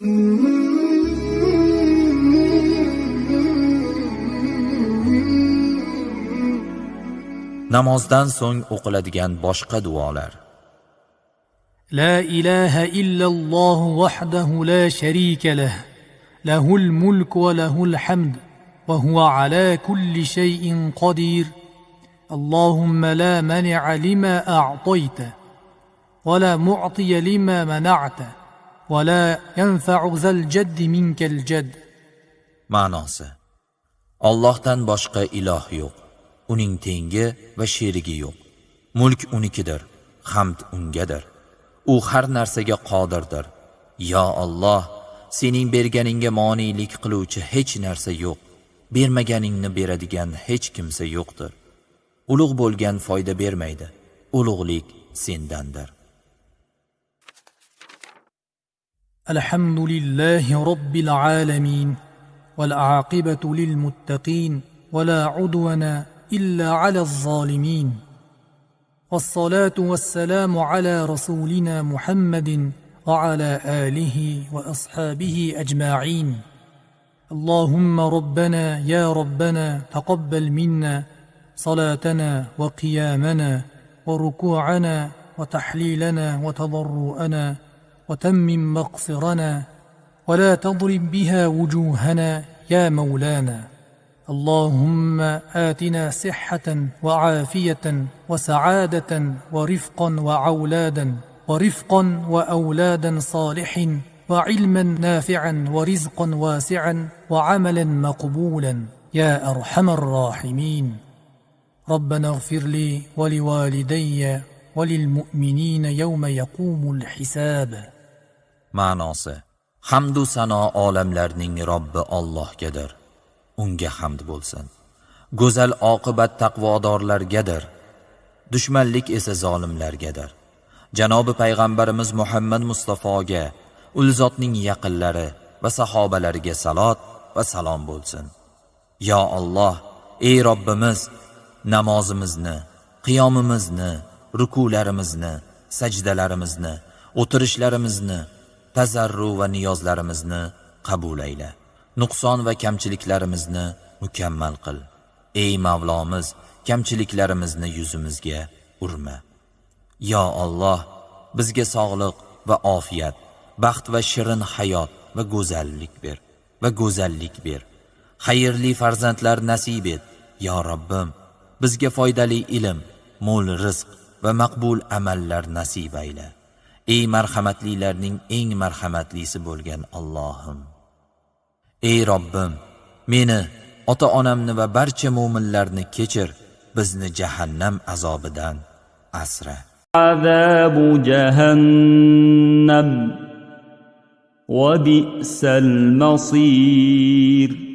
namozdan so'ng o'qiladigan boshqa duolar La ilaha لا إله la sharika وحده Lahul mulk له lahul hamd وله huwa ala kulli shay'in qodir. Allohumma la mani'a منع لما أعطيت la mu'tiya لما mana'ta. ولا ينفع ذا الجد منك الجد ma'nosi Allohdan boshqa iloh yo'q uning tengi va sherigi yo'q mulk unikidir hamd ungadir u har narsaga qodirdir yo Alloh sening berganingga moniylik qiluvchi hech narsa yo'q bermaganingni beradigan hech kimsa yo'qdir ulug' bo'lgan foyda bermaydi ulug'lik sendandir الحمد لله رب العالمين والعاقبة للمتقين ولا عدوان إلا على الظالمين والصلاة والسلام على رسولنا محمد وعلى آله وأصحابه أجمعين اللهم ربنا يا ربنا تقبل منا صلاتنا وقيامنا وركوعنا وتحليلنا وتضرؤنا وتمم مغفرنا ولا تضرب بها وجوهنا يا مولانا. اللهم آتنا صحة وعافية وسعادة ورفقا وعولادا ورفقا وأولادا صالح وعلما نافعا ورزقا واسعا وعملا مقبولا يا أرحم الراحمين. ربنا اغفر لي ولوالدي وللمؤمنين يوم يقوم الحساب. Ma'nosi. Hamdu sano olamlarning robbi Allohgadir. Unga hamd bo'lsin. Go'zal oqibat taqvodorlargadir. Dushmanlik esa zolimlargadir. Janobi payg'ambarimiz muhammad mustafoga ul zotning yaqinlari va sahobalariga salot va salom bo'lsin. Yo Alloh ey robbimiz namozimizni qiyomimizni rukularimizni sajdalarimizni o'tirishlarimizni tazarru va niyozlarimizni qabul ayla nuqson va kamchiliklarimizni mukammal qil. Ey mavlomiz kamchiliklarimizni yuzimizga urma. Yo Alloh bizga sog'liq va ofiyat baxt va shirin hayot va go'zallik ber va go'zallik ber. Xayrli farzandlar nasib et yo Robbim. Bizga foydali ilm mo'l rizq va maqbul amallar nasib ayla ey marhamatlilarning eng marhamatlisi bo'lgan Allohim. Ey Robbim meni ota onamni va barcha mu'minlarni kechir bizni jahannam azobidan asra. Azabu jahannam. Va bi'sal masir.